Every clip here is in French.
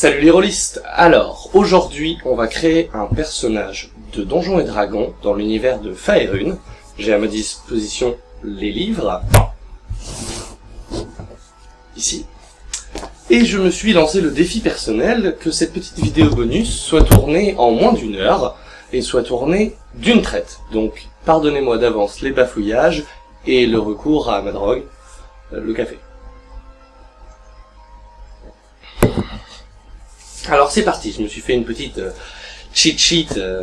Salut les rôlistes Alors, aujourd'hui, on va créer un personnage de Donjons et Dragons dans l'univers de Faerun. J'ai à ma disposition les livres. Ici. Et je me suis lancé le défi personnel que cette petite vidéo bonus soit tournée en moins d'une heure et soit tournée d'une traite. Donc, pardonnez-moi d'avance les bafouillages et le recours à ma drogue, euh, le café. Alors c'est parti, je me suis fait une petite euh, cheat sheet euh,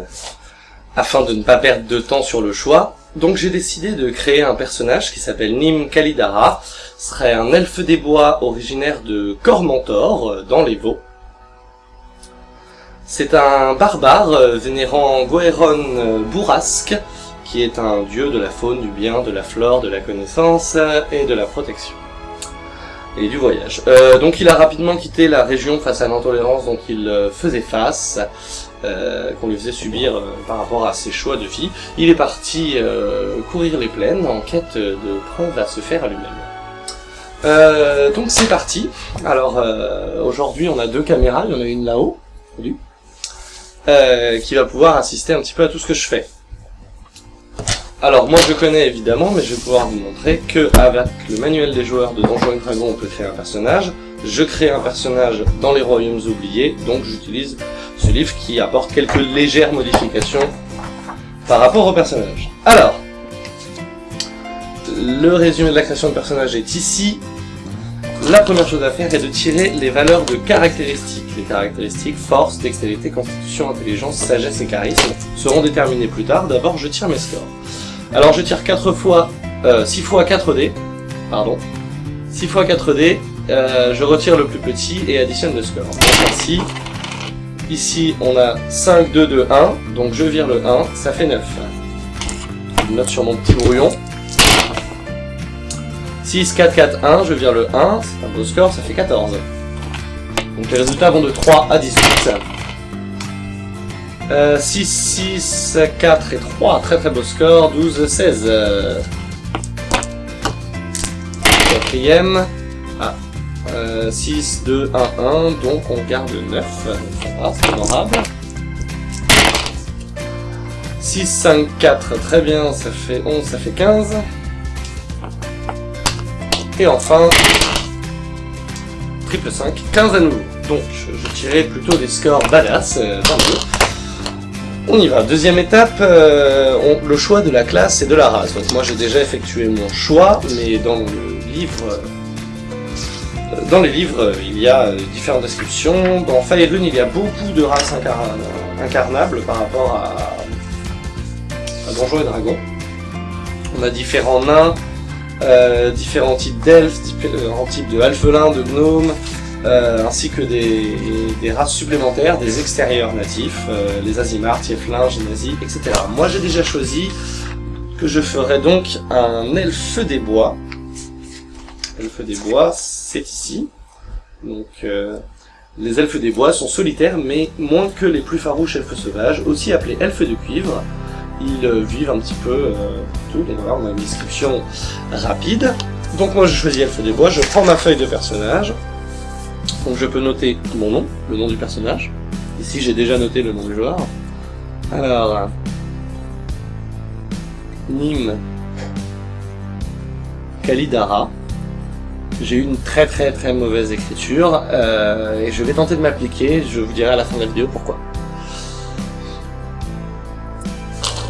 afin de ne pas perdre de temps sur le choix. Donc j'ai décidé de créer un personnage qui s'appelle Nim Kalidara. Ce serait un elfe des bois originaire de Cormentor, euh, dans les Vaux. C'est un barbare euh, vénérant Goeron euh, Bourrasque, qui est un dieu de la faune, du bien, de la flore, de la connaissance et de la protection et du voyage. Euh, donc il a rapidement quitté la région face à l'intolérance dont il euh, faisait face, euh, qu'on lui faisait subir euh, par rapport à ses choix de vie. Il est parti courir les plaines en quête de preuves à se faire à lui-même. Donc c'est parti. Alors aujourd'hui on a deux caméras, il y en a une là-haut, qui va pouvoir assister un petit peu à tout ce que je fais. Alors moi je connais évidemment, mais je vais pouvoir vous montrer que avec le manuel des joueurs de Donjons et Dragons on peut créer un personnage. Je crée un personnage dans les royaumes oubliés, donc j'utilise ce livre qui apporte quelques légères modifications par rapport au personnage. Alors, le résumé de la création de personnage est ici. La première chose à faire est de tirer les valeurs de caractéristiques. Les caractéristiques force, dextérité, constitution, intelligence, sagesse et charisme seront déterminées plus tard. D'abord je tire mes scores. Alors je tire 4 fois, euh, 6 fois 4 dés, pardon, 6 fois 4 dés, euh, je retire le plus petit et additionne le score. Ici on a 5, 2, 2, 1, donc je vire le 1, ça fait 9. Je note sur mon petit brouillon. 6, 4, 4, 1, je vire le 1, c'est un beau score, ça fait 14. Donc les résultats vont de 3 à 18. Euh, 6, 6, 4 et 3, très très beau score, 12, 16. Euh, Quatrième, ah, euh, 6, 2, 1, 1, donc on garde 9, ça va, c'est honorable. 6, 5, 4, très bien, ça fait 11, ça fait 15. Et enfin, triple 5, 15 à nouveau. Donc, je, tirais plutôt des scores badass, euh, tant mieux. On y va. Deuxième étape, euh, le choix de la classe et de la race. Donc moi j'ai déjà effectué mon choix, mais dans le livre, euh, dans les livres, euh, il y a différentes descriptions. Dans Faerun, il y a beaucoup de races incar- incarnables par rapport à, à Donjons et Dragons. On a différents nains, différents types d'elfes, différents types de alphelins, de gnomes, euh, ainsi que des, des races supplémentaires, des extérieurs natifs, euh, les Azimars, Tieflins, Génazi, etc. Moi j'ai déjà choisi que je ferais donc un elfe des bois. Elfe des bois, c'est ici. Donc euh, les elfes des bois sont solitaires, mais moins que les plus farouches elfes sauvages, aussi appelés elfes de cuivre. Ils euh, vivent un petit peu euh, tout, donc voilà, on a une description rapide. Donc moi je choisis elfe des bois, je prends ma feuille de personnage, donc je peux noter mon nom, le nom du personnage. Ici j'ai déjà noté le nom du joueur. Alors... Nim Kalidara. J'ai eu une très très très mauvaise écriture euh, et je vais tenter de m'appliquer, je vous dirai à la fin de la vidéo pourquoi.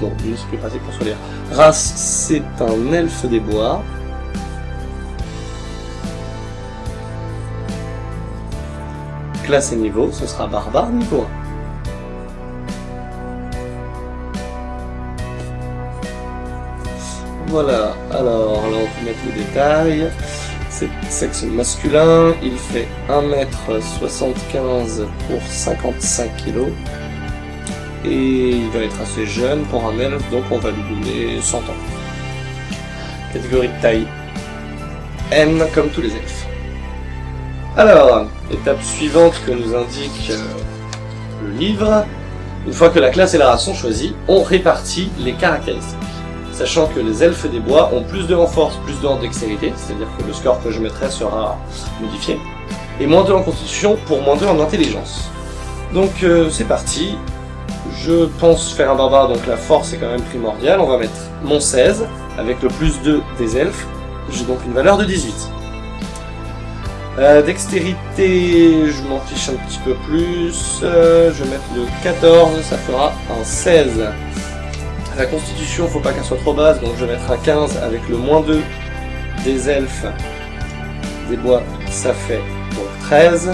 Bon, c'est plus pratique pour se lire. Race, c'est un elfe des bois. Classe et niveau, ce sera barbare niveau 1. Voilà, alors là on peut mettre les détails. C'est sexe masculin, il fait 1m75 pour 55 kg. Et il va être assez jeune pour un elfe, donc on va lui donner 100 ans. Catégorie de taille M comme tous les elfes. Alors, étape suivante que nous indique euh, le livre. Une fois que la classe et la race sont choisies, on répartit les caractéristiques. Sachant que les elfes des bois ont plus de en force, plus de en dextérité, c'est-à-dire que le score que je mettrai sera modifié. et moins 2 en constitution pour moins 2 en intelligence. Donc euh, c'est parti, je pense faire un barbare, donc la force est quand même primordiale, on va mettre mon 16, avec le plus 2 des elfes, j'ai donc une valeur de 18. Euh, dextérité, je m'en fiche un petit peu plus, euh, je vais mettre le 14, ça fera un 16. La constitution, faut pas qu'elle soit trop basse, donc je vais mettre un 15 avec le moins 2 des elfes des bois, ça fait donc 13.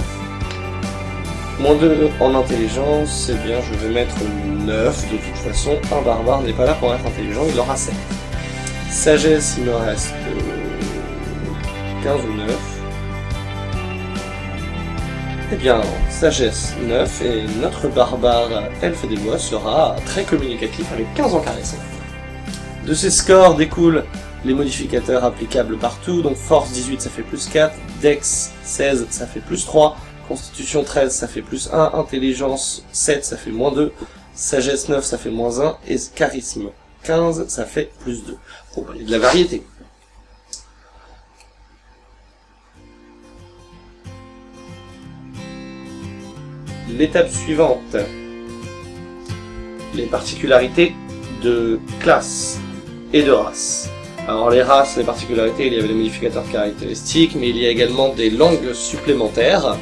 Moins 2 en intelligence, c'est bien, je vais mettre 9. De toute façon, un barbare n'est pas là pour être intelligent, il aura 7. Sagesse, il me reste 15 ou 9. Eh bien, sagesse 9, et notre barbare elfe des bois sera très communicatif avec 15 en charisme. De ces scores découlent les modificateurs applicables partout, donc force 18 ça fait plus 4, dex 16 ça fait plus 3, constitution 13 ça fait plus 1, intelligence 7 ça fait moins 2, sagesse 9 ça fait moins 1, et charisme 15 ça fait plus 2. Bon il y a de la variété. L'étape suivante. Les particularités de classe et de race. Alors les races, les particularités, il y avait les modificateurs caractéristiques, mais il y a également des langues supplémentaires.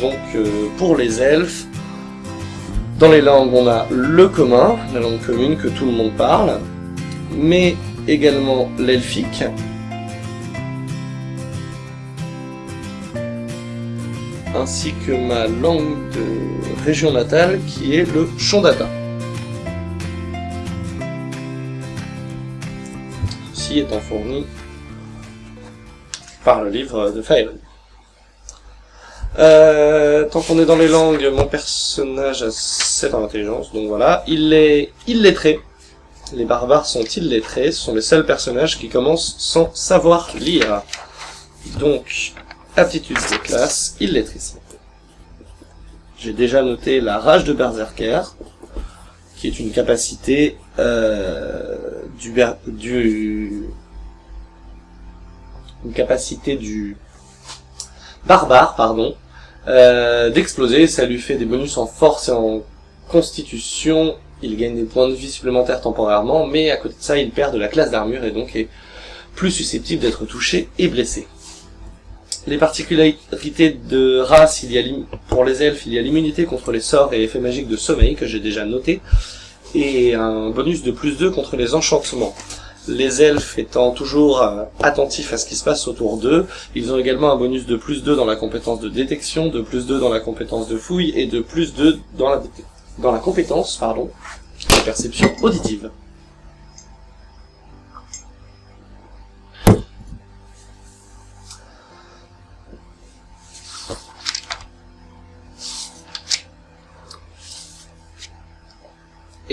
Donc euh, pour les elfes, dans les langues on a le commun, la langue commune que tout le monde parle, mais également l'elfique, ainsi que ma langue de région natale qui est le Shondata. étant fourni par le livre de Faerun. Euh, tant qu'on est dans les langues, mon personnage a 7 en intelligence, donc voilà. Il est illettré. Les barbares sont illettrés, ce sont les seuls personnages qui commencent sans savoir lire. Donc, aptitude de classe, illettrisme. J'ai déjà noté la rage de Berserker, qui est une capacité euh, du, du capacité du barbare, pardon, euh, d'exploser. Ça lui fait des bonus en force et en constitution. Il gagne des points de vie supplémentaires temporairement, mais à côté de ça, il perd de la classe d'armure et donc est plus susceptible d'être touché et blessé. Les particularités de race, il y a pour les elfes, il y a l'immunité contre les sorts et effets magiques de sommeil, que j'ai déjà noté, et un bonus de plus 2 contre les enchantements. Les elfes étant toujours euh, attentifs à ce qui se passe autour d'eux, ils ont également un bonus de plus 2 dans la compétence de détection, de plus 2 dans la compétence de fouille, et de plus 2 dans la, dans la compétence pardon, de perception auditive.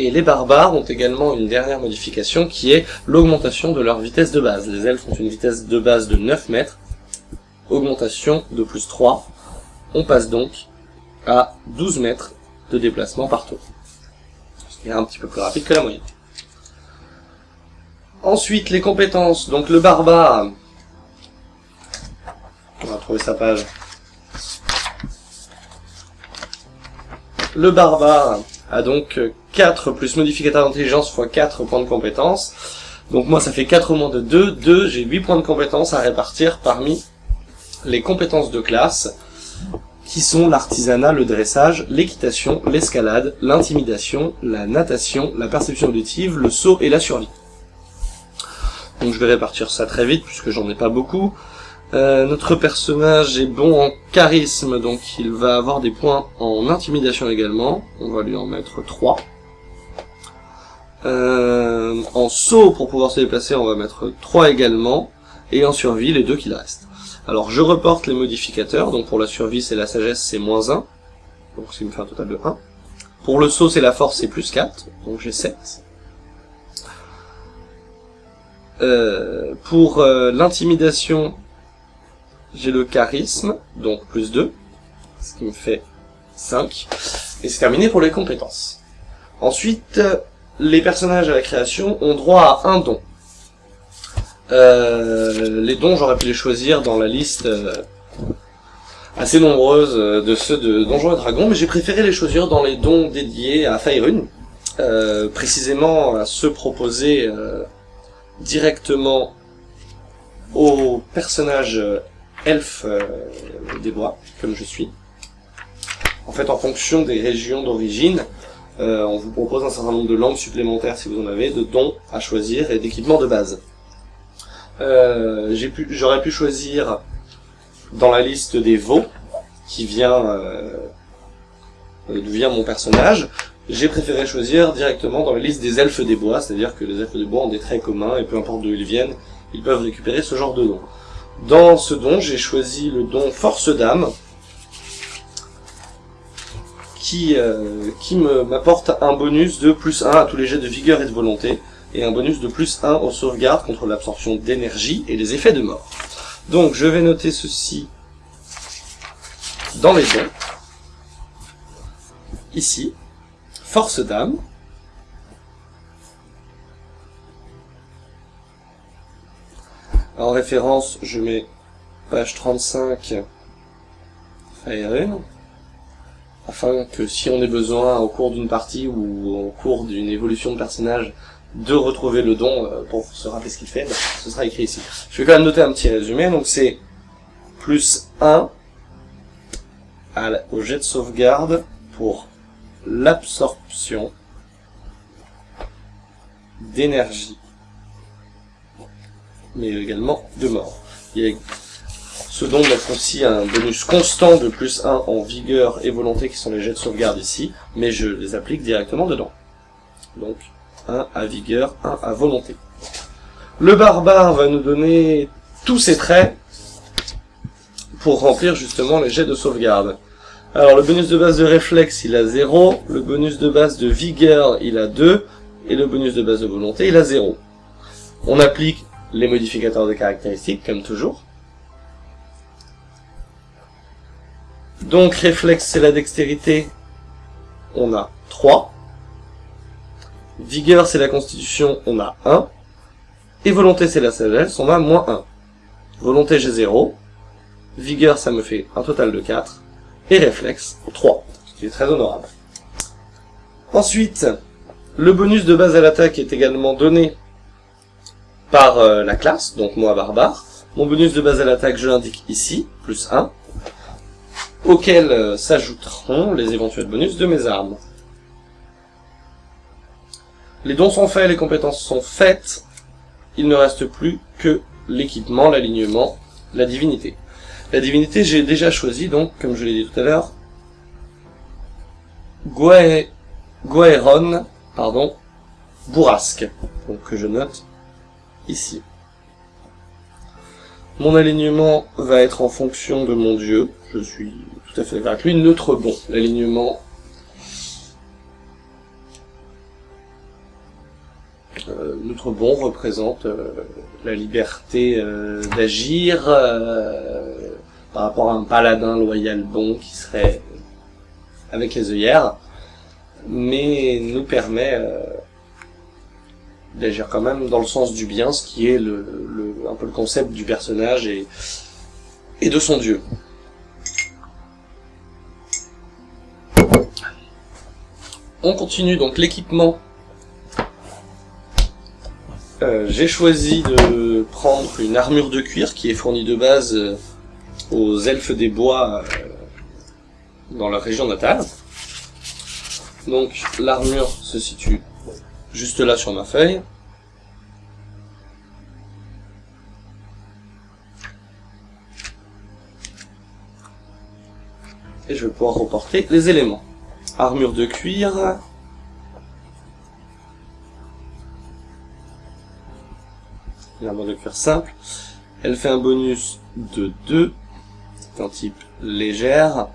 Et les barbares ont également une dernière modification qui est l'augmentation de leur vitesse de base. Les elfes ont une vitesse de base de 9 mètres, augmentation de plus 3. On passe donc à 12 mètres de déplacement par tour. Ce qui est un petit peu plus rapide que la moyenne. Ensuite, les compétences. Donc le barbare, on va trouver sa page. Le barbare a donc 4 plus modificateur d'intelligence fois 4 points de compétence. Donc moi ça fait 4 au moins de 2, 2, j'ai 8 points de compétence à répartir parmi les compétences de classe, qui sont l'artisanat, le dressage, l'équitation, l'escalade, l'intimidation, la natation, la perception auditive, le saut et la survie. Donc je vais répartir ça très vite puisque j'en ai pas beaucoup. Euh, notre personnage est bon en charisme, donc il va avoir des points en intimidation également. On va lui en mettre 3. Euh, en saut, pour pouvoir se déplacer, on va mettre 3 également. Et en survie, les deux qu'il reste. Alors je reporte les modificateurs, donc pour la survie c'est la sagesse c'est moins 1, donc ce qui me fait un total de 1. Pour le saut c'est la force c'est plus 4, donc j'ai 7. Euh, pour euh, l'intimidation j'ai le charisme, donc plus 2, ce qui me fait 5. Et c'est terminé pour les compétences. Ensuite, les personnages à la création ont droit à un don. Euh, les dons, j'aurais pu les choisir dans la liste euh, assez nombreuses de ceux de Donjons et Dragons, mais j'ai préféré les choisir dans les dons dédiés à Faerun, précisément à ceux proposés directement aux personnages elfes des bois, comme je suis. En fait, en fonction des régions d'origine, euh, on vous propose un certain nombre de langues supplémentaires si vous en avez, de dons à choisir et d'équipements de base. Euh, J'aurais pu, choisir dans la liste des veaux, qui vient euh, d'où vient mon personnage, j'ai préféré choisir directement dans la liste des elfes des bois, c'est-à-dire que les elfes des bois ont des traits communs, et peu importe d'où ils viennent, ils peuvent récupérer ce genre de dons. Dans ce don, j'ai choisi le don Force d'âme, qui, euh, qui m'apporte un bonus de plus 1 à tous les jets de vigueur et de volonté, et un bonus de plus 1 aux sauvegardes contre l'absorption d'énergie et les effets de mort. Donc je vais noter ceci dans les dons. Ici, force d'âme. En référence, je mets page 35, Fire afin que si on ait besoin au cours d'une partie ou au cours d'une évolution de personnage de retrouver le don euh, pour se rappeler ce qu'il fait, bah, ce sera écrit ici. Je vais quand même noter un petit résumé, donc c'est plus 1 au jet de sauvegarde pour l'absorption d'énergie, mais également de mort. Ce don aussi un bonus constant de plus 1 en vigueur et volonté qui sont les jets de sauvegarde ici, mais je les applique directement dedans. Donc 1 à vigueur, 1 à volonté. Le barbare va nous donner tous ses traits pour remplir justement les jets de sauvegarde. Alors le bonus de base de réflexe il a 0, le bonus de base de vigueur il a 2, et le bonus de base de volonté il a 0. On applique les modificateurs de caractéristiques comme toujours. Donc réflexe c'est la dextérité, on a 3. Vigueur c'est la constitution, on a 1. Et volonté c'est la sagesse, on a moins 1. Volonté j'ai 0. Vigueur ça me fait un total de 4. Et réflexe 3, ce qui est très honorable. Ensuite, le bonus de base à l'attaque est également donné par euh, la classe, donc moi barbare. Mon bonus de base à l'attaque je l'indique ici, plus 1 auxquels euh, s'ajouteront les éventuels bonus de mes armes. Les dons sont faits, les compétences sont faites, il ne reste plus que l'équipement, l'alignement, la divinité. La divinité, j'ai déjà choisi, donc, comme je l'ai dit tout à l'heure, Guaeron, pardon, Bourrasque, donc que je note ici. Mon alignement va être en fonction de mon dieu, je suis tout à fait d'accord avec lui. Neutre bon, l'alignement. Euh, bon représente euh, la liberté euh, d'agir par rapport à un paladin loyal bon qui serait avec les œillères, mais nous permet d'agir quand même dans le sens du bien, ce qui est le, un peu le concept du personnage et, de son dieu. On continue donc l'équipement. Euh, j'ai choisi de prendre une armure de cuir qui est fournie de base euh, aux elfes des bois euh, dans leur région natale. Donc l'armure se situe juste là sur ma feuille. Je vais pouvoir reporter les éléments armure de cuir. Une armure de cuir simple. Elle fait un bonus de 2. C'est un type légère.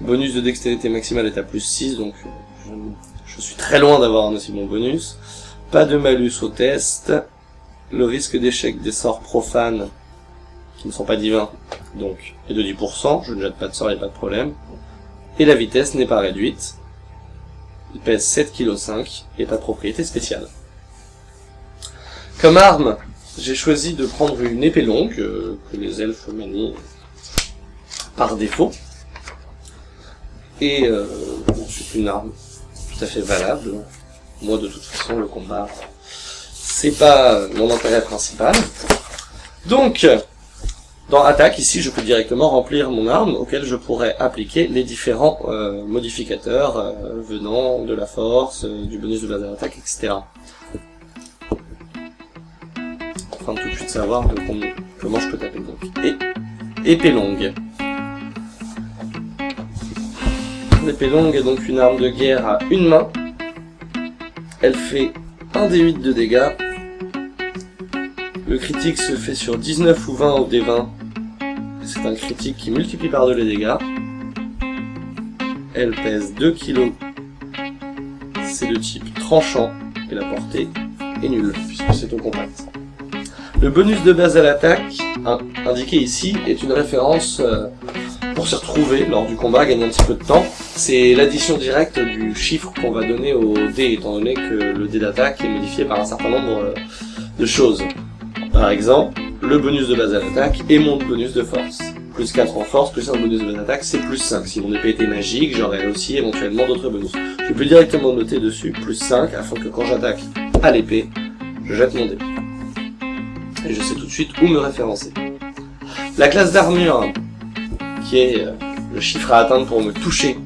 Bonus de dextérité maximale est à plus 6, donc je, je suis très loin d'avoir un aussi bon bonus. Pas de malus au test. Le risque d'échec des sorts profanes, qui ne sont pas divins, donc, est de 10%. Je ne jette pas de sort, il n'y a pas de problème. Et la vitesse n'est pas réduite. Il pèse 7,5 kg et pas de propriété spéciale. Comme arme, j'ai choisi de prendre une épée longue, euh, que les elfes manient par défaut. Et euh, c'est une arme tout à fait valable. Moi, de toute façon, le combat, c'est pas mon intérêt principal. Donc, dans attaque, ici, je peux directement remplir mon arme auquel je pourrais appliquer les différents euh, modificateurs euh, venant de la force, euh, du bonus de base d'attaque, etc. De tout de suite savoir comment, je peux taper. Donc, et épée longue. L'épée longue est donc une arme de guerre à une main. Elle fait 1 d 8 de dégâts. Le critique se fait sur 19 ou 20 au D20. C'est un critique qui multiplie par 2 les dégâts. Elle pèse 2 kg. C'est de type tranchant et la portée est nulle puisque c'est au compact. Le bonus de base à l'attaque, indiqué ici, est une référence euh, pour s'y retrouver lors du combat, gagner un petit peu de temps. C'est l'addition directe du chiffre qu'on va donner au dé, étant donné que le dé d'attaque est modifié par un certain nombre euh, de choses. Par exemple, le bonus de base à l'attaque et mon bonus de force. Plus 4 en force, plus un bonus de base d'attaque, c'est plus 5. Si mon épée était magique, j'aurais aussi éventuellement d'autres bonus. Je peux directement noter dessus plus 5, afin que quand j'attaque à l'épée, je jette mon dé. Et je sais tout de suite où me référencer. La classe d'armure, qui est euh, le chiffre à atteindre pour me toucher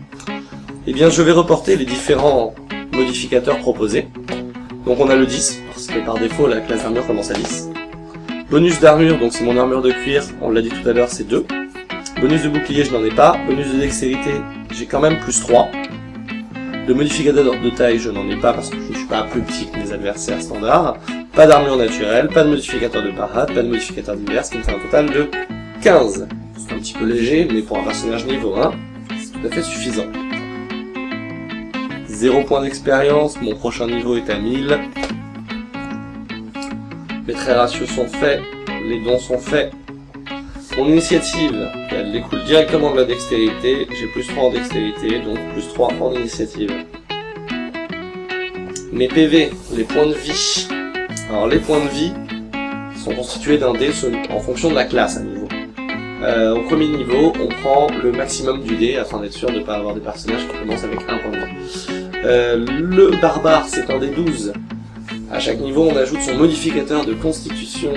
eh bien je vais reporter les différents modificateurs proposés. Donc on a le 10, parce que par défaut la classe d'armure commence à 10. Bonus d'armure, donc c'est mon armure de cuir, on l'a dit tout à l'heure, c'est 2. Bonus de bouclier, je n'en ai pas. Bonus de dextérité, j'ai quand même plus 3. De modificateur de taille, je n'en ai pas parce que je ne suis pas plus petit que mes adversaires standards. Pas d'armure naturelle, pas de modificateur de parade, pas de modificateur divers, ce qui me fait un total de 15. C'est un petit peu léger, mais pour un personnage niveau 1, c'est tout à fait suffisant. 0 points d'expérience, mon prochain niveau est à 1000. Les traits ratios sont faits, les dons sont faits. Mon initiative, elle découle directement de la dextérité, j'ai plus 3 en dextérité, donc plus 3 en initiative. Mes PV, les points de vie. Alors les points de vie sont constitués d'un dé en fonction de la classe à niveau. Euh, au premier niveau, on prend le maximum du dé afin d'être sûr de ne pas avoir des personnages qui commencent avec un point de vie. Euh, le barbare, c'est un des 12. À chaque niveau, on ajoute son modificateur de constitution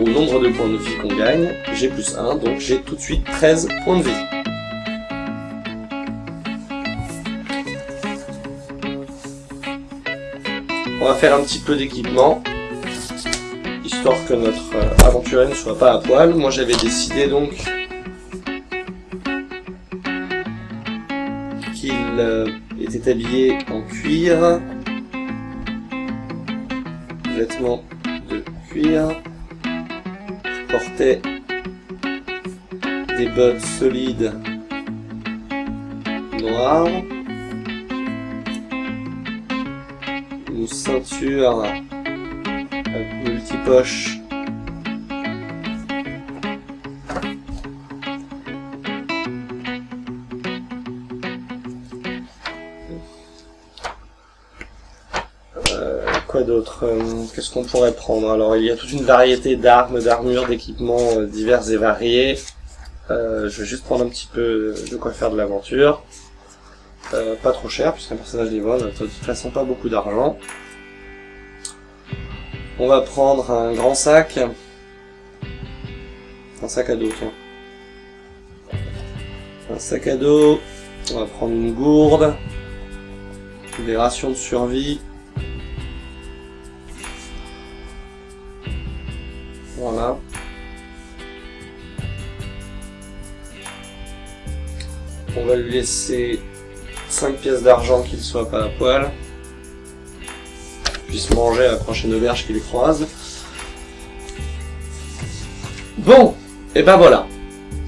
au nombre de points de vie qu'on gagne. J'ai plus 1, donc j'ai tout de suite 13 points de vie. On va faire un petit peu d'équipement, histoire que notre euh, aventurier ne soit pas à poil. Moi j'avais décidé donc qu'il euh, était habillé en cuir, vêtements de cuir, portait des bottes solides noires, une ceinture multipoche d'autres euh, Qu'est-ce qu'on pourrait prendre? Alors, il y a toute une variété d'armes, d'armures, d'équipements euh, divers et variés. Euh, je vais juste prendre un petit peu de quoi faire de l'aventure. pas trop cher, puisqu'un personnage n'a de toute façon pas beaucoup d'argent. On va prendre un grand sac. Un sac à dos, tiens. Un sac à dos. On va prendre une gourde. Des rations de survie. Voilà. On va lui laisser 5 pièces d'argent qu'il soit pas à poil. Puisse manger à la prochaine auberge qui les croise. Bon, et ben voilà.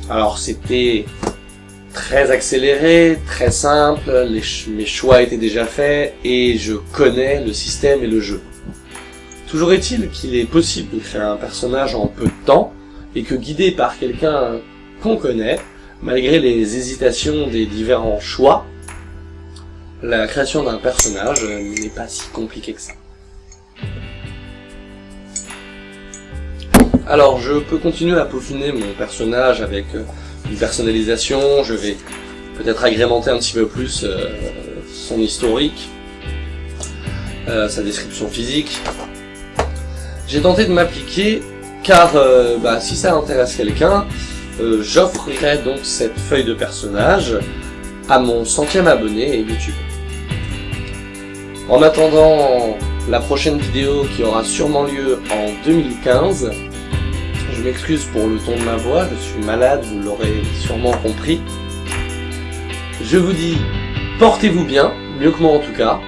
Alors c'était très accéléré, très simple, mes choix étaient déjà faits et je connais le système et le jeu. Toujours est-il qu'il est possible de créer un personnage en peu de temps, et que guidé par quelqu'un qu'on connaît, malgré les hésitations des différents choix, la création d'un personnage n'est pas si compliquée que ça. Alors, je peux continuer à peaufiner mon personnage avec une personnalisation, je vais peut-être agrémenter un petit peu plus euh, son historique, euh, sa description physique. J'ai tenté de m'appliquer car euh, bah, si ça intéresse quelqu'un, j'offrirai donc cette feuille de personnage à mon centième abonné YouTube. En attendant la prochaine vidéo qui aura sûrement lieu en 2015, je m'excuse pour le ton de ma voix, je suis malade, vous l'aurez sûrement compris. Je vous dis, portez-vous bien, mieux que moi en tout cas.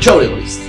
Ciao les rôlistes